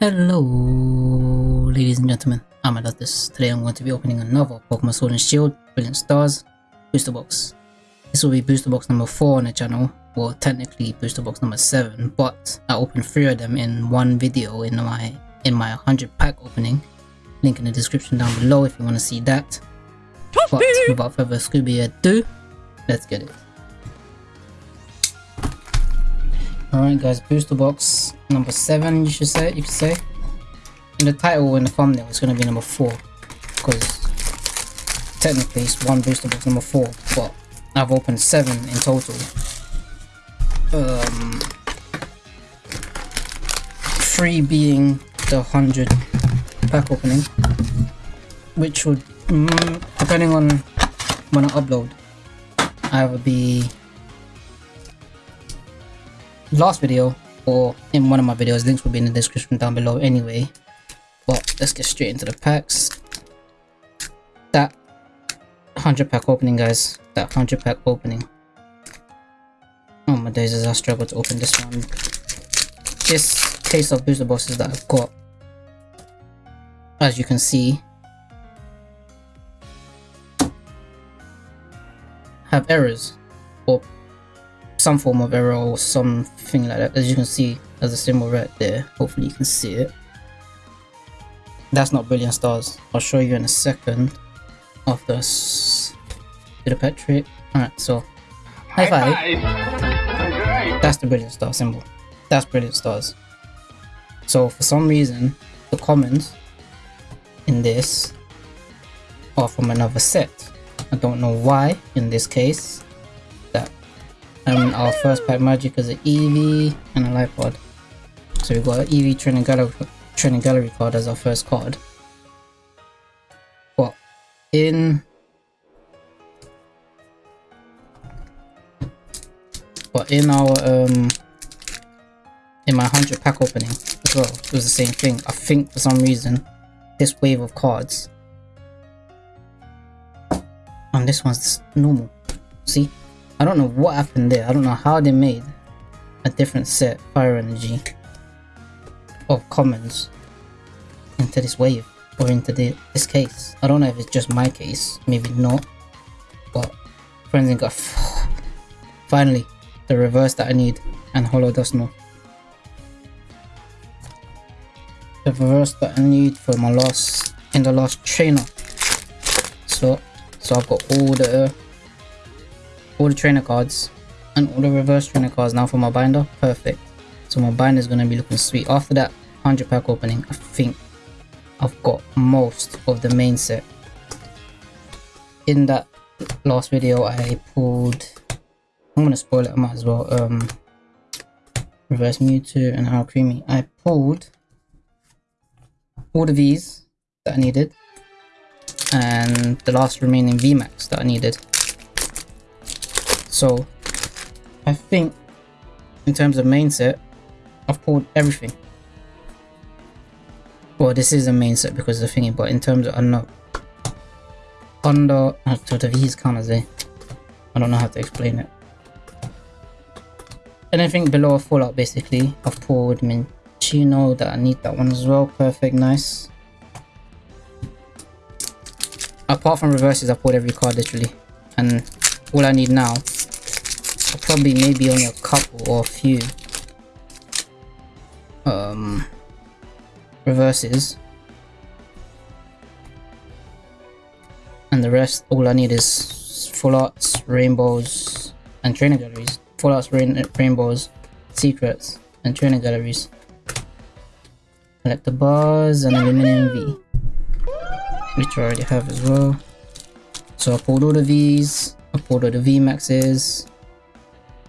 Hello, ladies and gentlemen. I'm Adatus. Today I'm going to be opening another Pokemon Sword and Shield Brilliant Stars booster box. This will be booster box number 4 on the channel, well technically booster box number 7, but I opened 3 of them in one video in my in my 100 pack opening. Link in the description down below if you want to see that. But without further Scooby ado, let's get it. Alright guys, booster box number 7 you should say, you could say. In the title in the thumbnail it's gonna be number 4. Because technically it's one booster box number 4, but I've opened 7 in total. Um, 3 being the 100 pack opening. Which would, mm, depending on when I upload, i either be last video in one of my videos links will be in the description down below anyway. But let's get straight into the packs. That 100 pack opening guys. That 100 pack opening. Oh my days as i struggle to open this one. This case of booster boxes that i've got as you can see have errors. Or some form of error or something like that. As you can see as a symbol right there. Hopefully you can see it. That's not brilliant stars. I'll show you in a second of this do the pet trick all right so high five, five. that's the brilliant star symbol. That's brilliant stars. So for some reason the comments in this are from another set. I don't know why in this case and our first pack magic is an Eevee and a light pod. So we've got an Eevee Training Gallery, Training Gallery card as our first card. But in. But in our um in my 100 pack opening as well it was the same thing. I think for some reason this wave of cards. And this one's normal. See I don't know what happened there. I don't know how they made a different set fire energy of commons into this wave or into the, this case. I don't know if it's just my case, maybe not. But Frenzy got finally the reverse that I need and Hollow Dusknoir. The reverse that I need for my last in the last trainer. So so I've got all the all the trainer cards and all the reverse trainer cards now for my binder perfect. So my binder is going to be looking sweet. After that 100 pack opening i think i've got most of the main set. In that last video i pulled i'm gonna spoil it i might as well um reverse mewtwo and Alcremie i pulled all of these that i needed and the last remaining vmax that i needed so I think in terms of main set, I've pulled everything. Well, this is a main set because of the thingy, but in terms of under under uh, to the V's count as I don't know how to explain it. And anything below a fallout basically, I've pulled Minccino that I need that one as well. Perfect, nice. Apart from reverses, I pulled every card literally. And all I need now probably maybe only a couple or a few um, reverses. And the rest all I need is full arts, rainbows and training galleries. Full arts, rain rainbows, secrets and training galleries. Collect the bars and aluminum V which I already have as well. So I pulled all of these. I pulled all the V maxes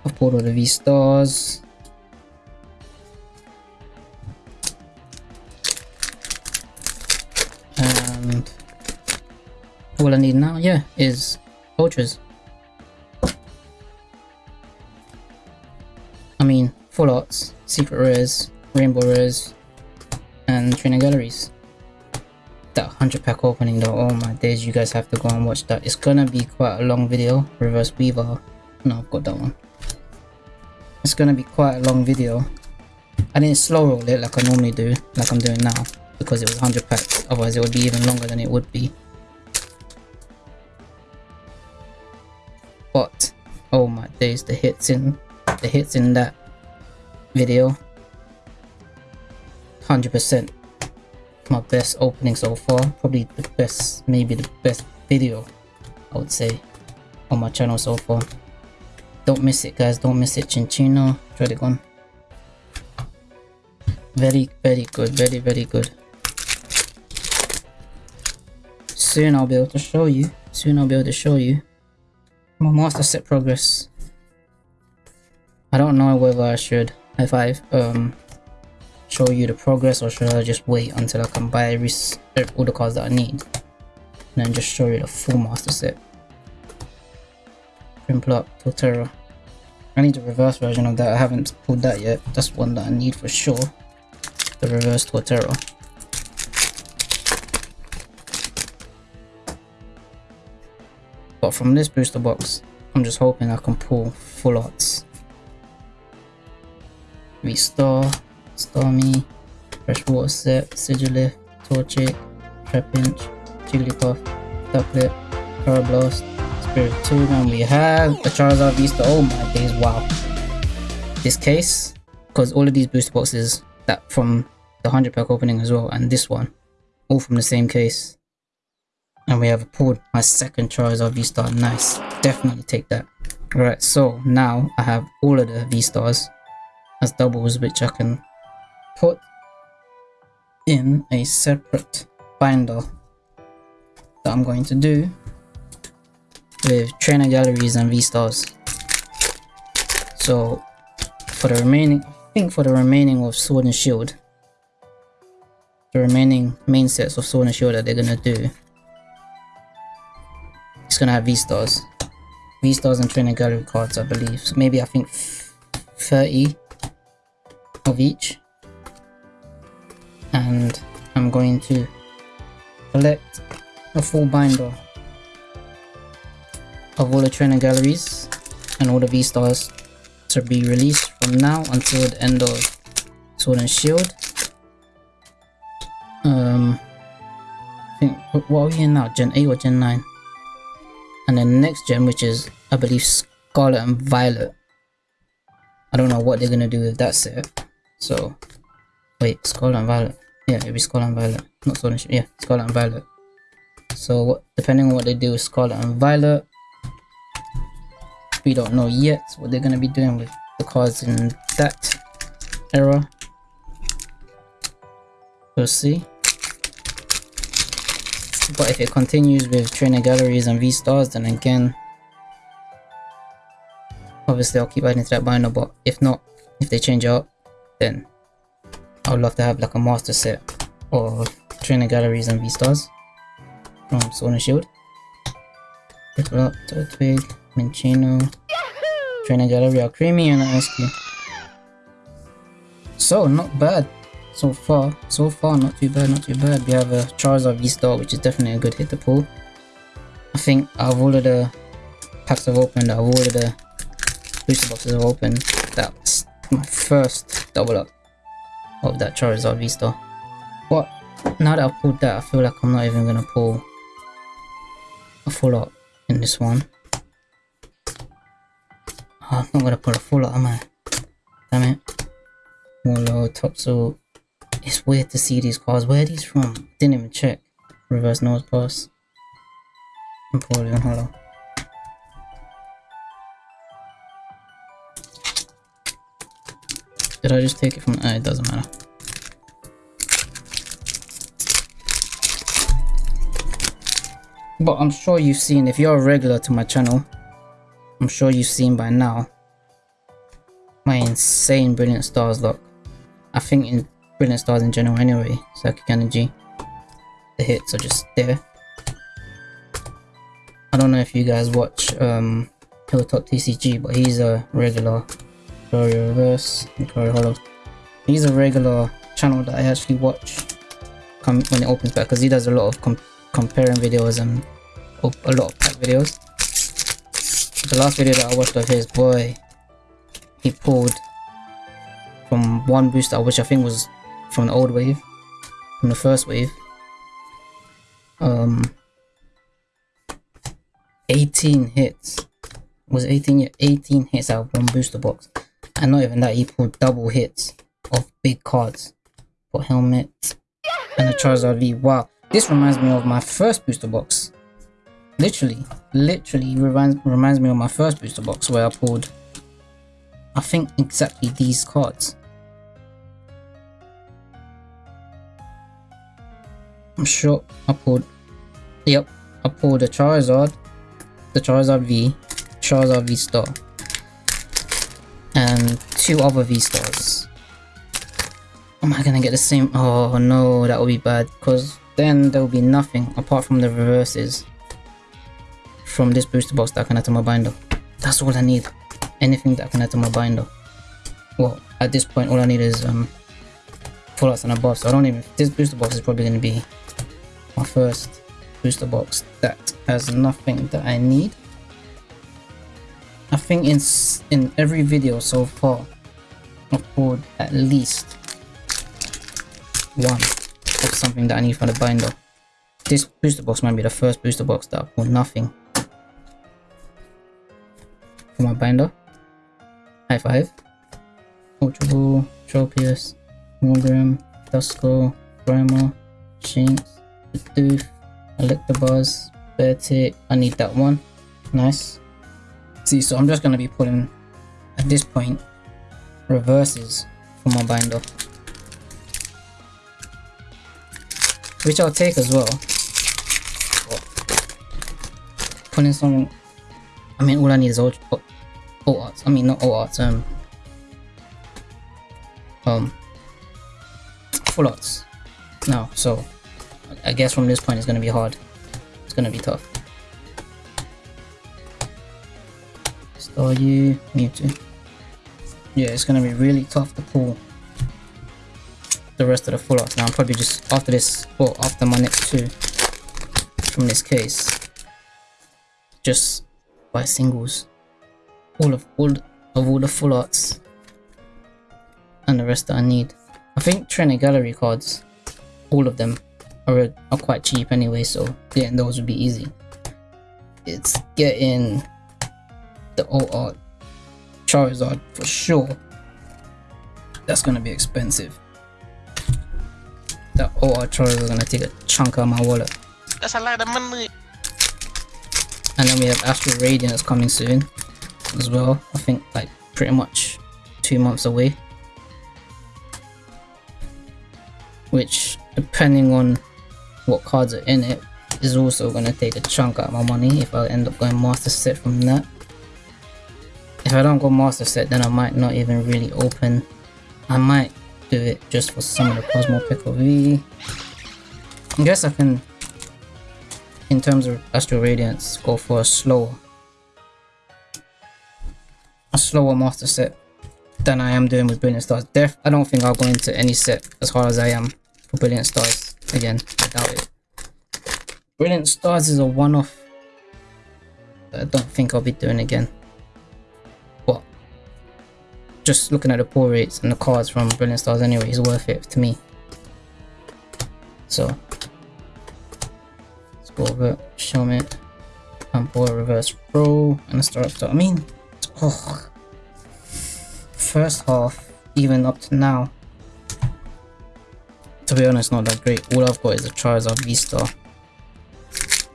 I've pulled all the V stars. And all I need now, yeah, is ultras. I mean, full arts, secret rares, rainbow rares, and training galleries. That 100 pack opening though, oh my days, you guys have to go and watch that. It's gonna be quite a long video. Reverse Weaver. No, I've got that one. It's gonna be quite a long video. I didn't slow roll it like I normally do, like I'm doing now, because it was 100 packs. Otherwise, it would be even longer than it would be. But oh my days, the hits in the hits in that video, 100% my best opening so far. Probably the best, maybe the best video, I would say, on my channel so far. Don't miss it, guys. Don't miss it. Cinccino, Dragon. Very, very good. Very, very good. Soon I'll be able to show you. Soon I'll be able to show you my master set progress. I don't know whether I should, if I um show you the progress or should I just wait until I can buy every, all the cards that I need and then just show you the full master set. Prinplup, Torterra. I need the reverse version of that, I haven't pulled that yet. That's one that I need for sure. The reverse Torterra. But from this booster box, I'm just hoping I can pull full arts. V-Star, Starmie, Freshwater Set, Sigilyph, Torchic, Trapinch, Jigglypuff, Ducklett, Karrablast, Spiritomb, and we have a Charizard V-Star. Oh my days, wow. This case, because all of these booster boxes that from the 100 pack opening as well, and this one, all from the same case. And we have a pulled my second Charizard V-Star. Nice. Definitely take that. Right, so now I have all of the V-Stars as doubles which I can put in a separate binder that I'm going to do with trainer galleries and V-Stars. So for the remaining, I think for the remaining of Sword and Shield, the remaining main sets of Sword and Shield that they're gonna do, it's gonna have V-Stars. V-Stars and trainer gallery cards, I believe. So maybe I think 30 of each and I'm going to collect a full binder of all the trainer galleries and all the V-Stars to be released from now until the end of Sword and Shield. Um, I think, what are we in now? Gen 8 or Gen 9? And then next gen, which is, I believe, Scarlet and Violet. I don't know what they're gonna do with that set. So, wait, Scarlet and Violet. Yeah, it'll be Scarlet and Violet. Not Sword and Shield. Yeah, Scarlet and Violet. So, depending on what they do with Scarlet and Violet, we don't know yet what they're going to be doing with the cards in that era. We'll see. But if it continues with trainer galleries and V-stars, then again, obviously I'll keep adding to that binder, but if not, if they change up, then I would love to have like a master set of trainer galleries and V-stars from Sword and Shield. Piplup, Turtwig, Minccino, Alcremie and Askew. So, not bad so far. So far, not too bad, not too bad. We have a Charizard V-Star, which is definitely a good hit to pull. I think out of all of the packs I've opened, out of all of the booster boxes I've opened, that's my first double up of that Charizard V-Star. But now that I've pulled that, I feel like I'm not even gonna pull a full up in this one. I'm not gonna put a full art, am I? Damn it. Molo, Topso. It's weird to see these cars. Where are these from? Didn't even check. Reverse Nosepass. Empoleon Hollow. Did I just take it from... Uh, it doesn't matter. But I'm sure you've seen, if you're a regular to my channel, I'm sure you've seen by now my insane Brilliant Stars look. I think in Brilliant Stars in general anyway, Psychic Energy, the hits are just there. I don't know if you guys watch um, Hilltop TCG, but he's a regular Glory Reverse, Glory Hollow. He's a regular channel that I actually watch when it opens back because he does a lot of com comparing videos and a lot of pack videos. The last video that I watched of his, boy, he pulled from one booster, which I think was from the old wave, from the first wave. Um, 18 hits. Was 18 18 hits out of one booster box. And not even that, he pulled double hits of big cards for helmet and a Charizard V. Wow, this reminds me of my first booster box. Literally, literally reminds reminds me of my first booster box where I pulled I think exactly these cards. I'm sure I pulled Yep, I pulled the Charizard, the Charizard V, Charizard V Star, and two other V Stars. Am I gonna get the same? Oh no, that would be bad because then there will be nothing apart from the reverses from this booster box that I can add to my binder. That's all I need. Anything that I can add to my binder. Well, at this point, all I need is um, full arts and above. So I don't even. This booster box is probably going to be my first booster box that has nothing that I need. I think in in every video so far, I've pulled at least one of something that I need for the binder. This booster box might be the first booster box that I pulled nothing for my binder. High five. Ultra Ball, Tropius, Morgrem, Duskull, Primal, Shinx, Bidoof, Electabuzz, Beartic. I need that one. Nice. See, so I'm just gonna be pulling at this point reverses for my binder. Which I'll take as well. Pulling something I mean all I need is all, all arts. I mean not all arts, um um full arts now, so I guess from this point it's gonna be hard. It's gonna be tough. Staryu, Mewtwo. Yeah, it's gonna be really tough to pull the rest of the full arts. Now I'm probably just after this or after my next two from this case. Just by singles. All of all of all the full arts and the rest that I need. I think Trainer Gallery cards, all of them are, are quite cheap anyway, so getting those would be easy. It's getting the OR Charizard for sure. That's gonna be expensive. The OR Charizard is gonna take a chunk out of my wallet. That's a lot of money. And then we have Astral Radiance coming soon as well. I think like pretty much two months away. Which, depending on what cards are in it, is also going to take a chunk out of my money if I end up going Master Set from that. If I don't go Master Set, then I might not even really open. I might do it just for some of the Cosmo Pickle V. I guess I can, in terms of Astral Radiance, go for a slower. Slower Master Set than I am doing with Brilliant Stars. Def I don't think I'll go into any set as hard as I am for Brilliant Stars. Again, I doubt it. Brilliant Stars is a one-off I don't think I'll be doing again. But just looking at the pull rates and the cards from Brilliant Stars anyway is worth it to me. So let's go over show me and pull reverse pro and a start up. I mean, oh, first half, even up to now, to be honest, not that great. All I've got is a Charizard V-Star.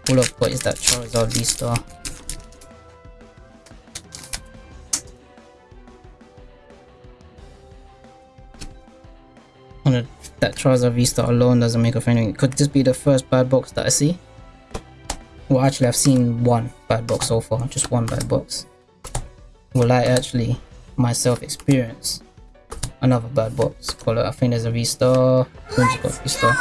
All I've got is that Charizard V-Star. On a, that Charizard V-Star alone doesn't make a anything. Could this be the first bad box that I see? Well, actually, I've seen one bad box so far. Just one bad box. Will I actually myself experience another bad box? Call it, I think there's a V-Star. V-Star.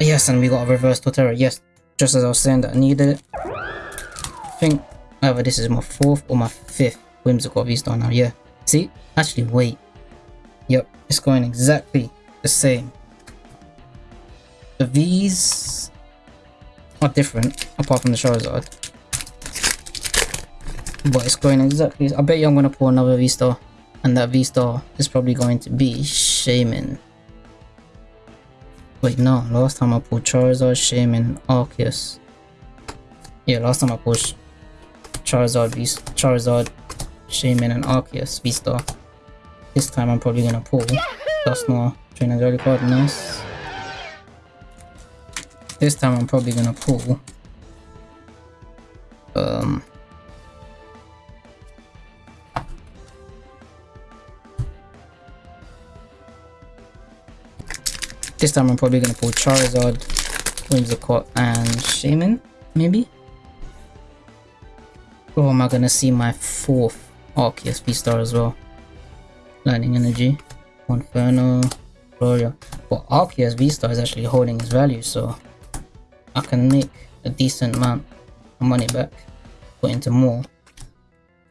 Yes, and we got a reverse Torterra. Yes, just as I was saying that I needed it. I think either this is my fourth or my fifth Whimsicott V-Star now. Yeah. See? Actually, wait. Yep, it's going exactly the same. The V's are different, apart from the Charizard. But it's going exactly... I bet you I'm going to pull another V-Star. And that V-Star is probably going to be Shaymin. Wait, no. Last time I pulled Charizard, Shaymin, Arceus. Yeah, last time I pulled Charizard, v Charizard, Shaymin, and Arceus V-Star. This time I'm probably gonna pull Dusknoir, Trainer Girly card, nice. This time I'm probably gonna pull um This time I'm probably gonna pull Charizard, Whimsicott, and Shaymin, maybe? Or am I gonna see my fourth Arceus V-Star as well? Lightning Energy, Inferno, Gloria. Well, Arceus V-Star is actually holding his value, so I can make a decent amount of money back, put into more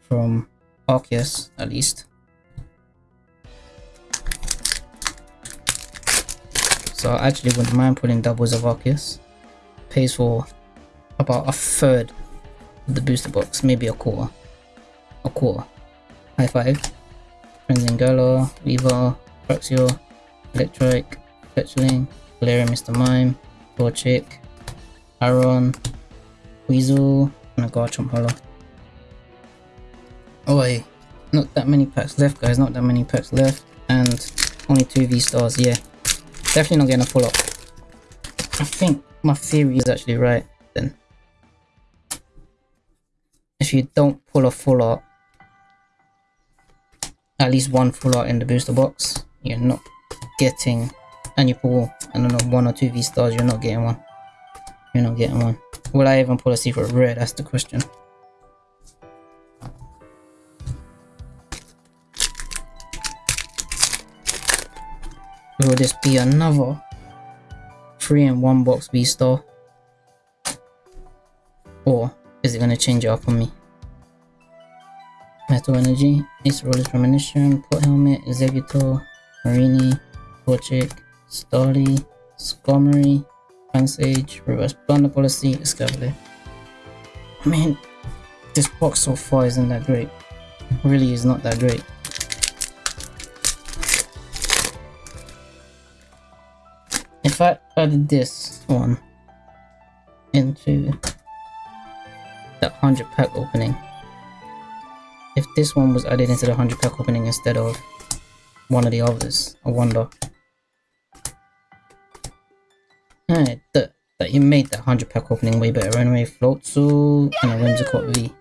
from Arceus at least. So I actually wouldn't mind putting doubles of Arceus. Pays for about a third of the booster box, maybe a quarter. A quarter. High five. Frenzy Weaver, Praxio, Electrike, Fletchling, Galarian Mr. Mime, Torchic, Aron, Weasel, and a Garchomp Hollow. Oh wait, not that many packs left guys, not that many packs left, and only two V-Stars, yeah. Definitely not getting a full up. I think my theory is actually right then. If you don't pull a full art, at least one full art in the booster box, you're not getting, and you pull, I don't know, one or two V-stars, you're not getting one. You're not getting one. Will I even pull a secret rare? That's the question. Will this be another 3 in 1 box V-Star? Or is it going to change it up on me? Metal Energy, Acerola's Premonition, Port Helmet, Executor, Marini, Torchic, Starly, Skarmory, Pansage, Reverse Blunder Policy, Escavalier. I mean, this box so far isn't that great. Really is not that great. If I added this one into the 100 pack opening, if this one was added into the 100 pack opening instead of one of the others, I wonder. Alright, that, that you made that 100 pack opening way better anyway. Floatzel and a Whimsicott V.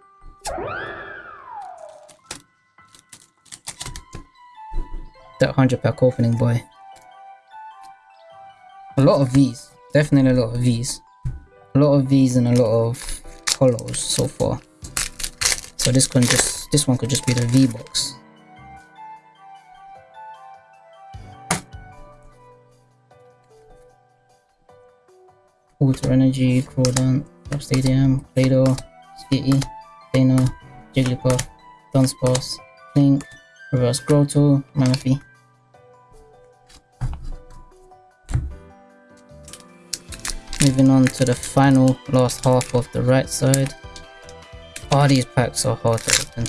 That 100 pack opening boy. Lot of V's. Definitely a lot of V's. A lot of V's and a lot of hollows so far. So this can just this one could just be the V box. Ultra Energy, Crawdaunt, Top Stadium, Play-Doh, Skitty, Dano, Jigglypuff, Dunsparce, Link, Reverse Growth, Manaphy. Moving on to the final last half of the right side. Oh, these packs are hard to open.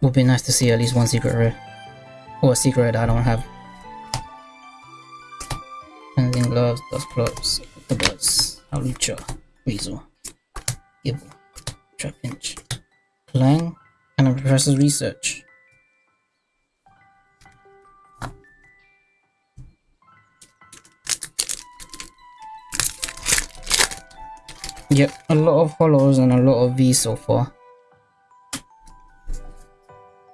Would be nice to see at least one secret rare. Or a secret I don't have. Cleansing gloves, Dusclops, Octobus, Hawlucha, Weasel, Gible, Trapinch, Clang, and a Professor's Research. Of hollows and a lot of V so far.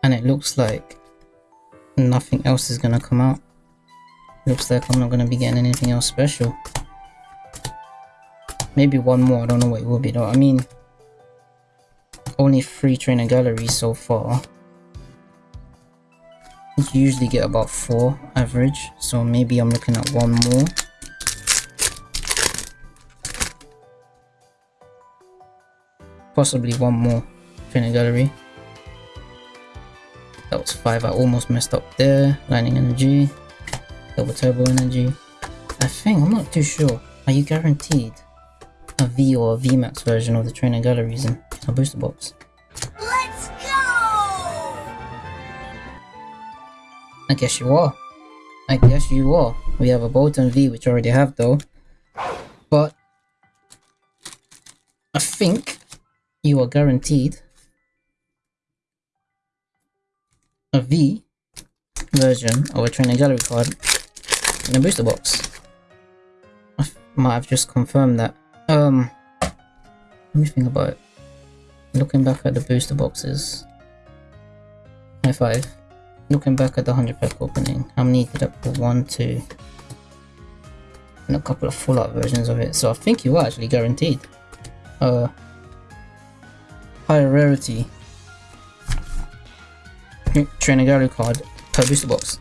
And it looks like nothing else is gonna come out. Looks like I'm not gonna be getting anything else special. Maybe one more, I don't know what it will be though. I mean, only three trainer galleries so far. You usually get about four average, so maybe I'm looking at one more. Possibly one more trainer gallery that was five i almost messed up there lightning energy double turbo energy i think i'm not too sure are you guaranteed a V or a VMAX version of the trainer galleries in a booster box. Let's go! I guess you are. I guess you are. We have a Boltund V, which I already have though. But I think you are guaranteed a V version of a training gallery card in a booster box. I might have just confirmed that. Um, let me think about it. Looking back at the booster boxes. High five. Looking back at the 100 pack opening, how many did I put? One, two, and a couple of full art versions of it. So I think you are actually guaranteed. Uh, higher rarity trainer gallery card per booster box.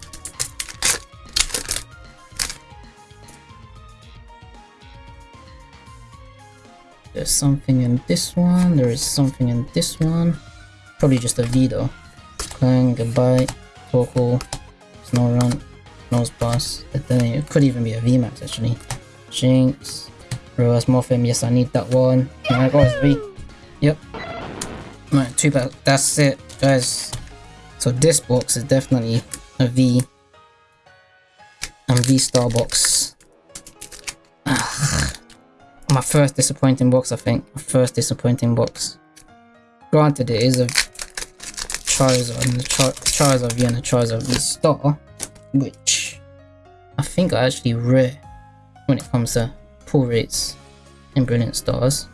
There's something in this one, there is something in this one. Probably just a V though. Clang, goodbye, Torkoal, Snorunt, Nose Pass. It could even be a VMAX actually. Shinx, Reverse Morphin, yes I need that one. My God, it's V. Yep. Right, two back. That's it, guys. So this box is definitely a V and V Star box. My first disappointing box, I think. My first disappointing box. Granted, it is a Charizard and the Char Charizard V and the Charizard V Star, which I think are actually rare when it comes to pull rates in Brilliant Stars.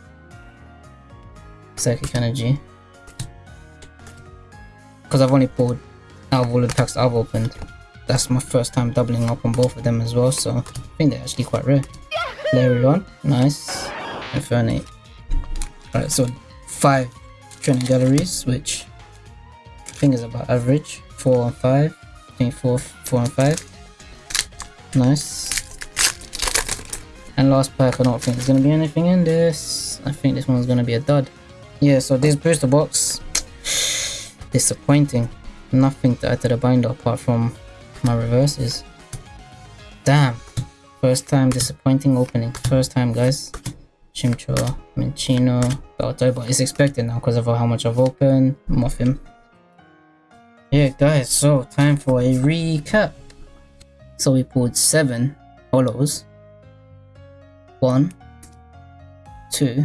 Psychic Energy because I've only pulled out of all the packs I've opened. That's my first time doubling up on both of them as well, so I think they're actually quite rare. Lairon, nice. Infernape. Alright, so five training galleries, which I think is about average. Four and five. I think four, four and five. Nice. And last pack, I don't think there's gonna be anything in this. I think this one's gonna be a dud. Yeah, so this booster box disappointing. Nothing to add to the binder apart from my reverses. Damn. First time disappointing opening. First time guys. Chimchar, Minccino, Balto, but it's expected now because of how much I've opened. Muffin. Yeah guys, so time for a recap. So we pulled 7 hollows. 1, 2,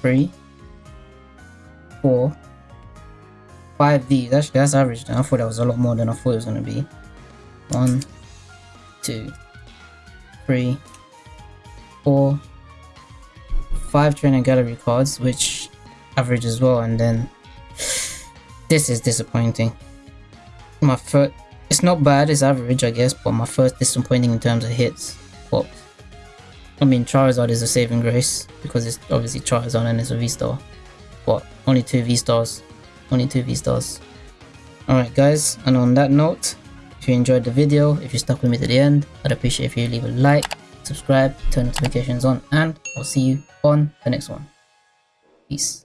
3, 4, five V's. Actually, that's average. I thought that was a lot more than I thought it was going to be. One, two, three, four, five trainer gallery cards, which average as well. And then this is disappointing. My first, it's not bad, it's average, I guess, but my first disappointing in terms of hits. Well, I mean, Charizard is a saving grace because it's obviously Charizard and it's a V star. But only two V stars 22 V-Stars. Alright guys, and on that note, if you enjoyed the video, if you stuck with me to the end, I'd appreciate if you leave a like, subscribe, turn notifications on, and I'll see you on the next one. Peace.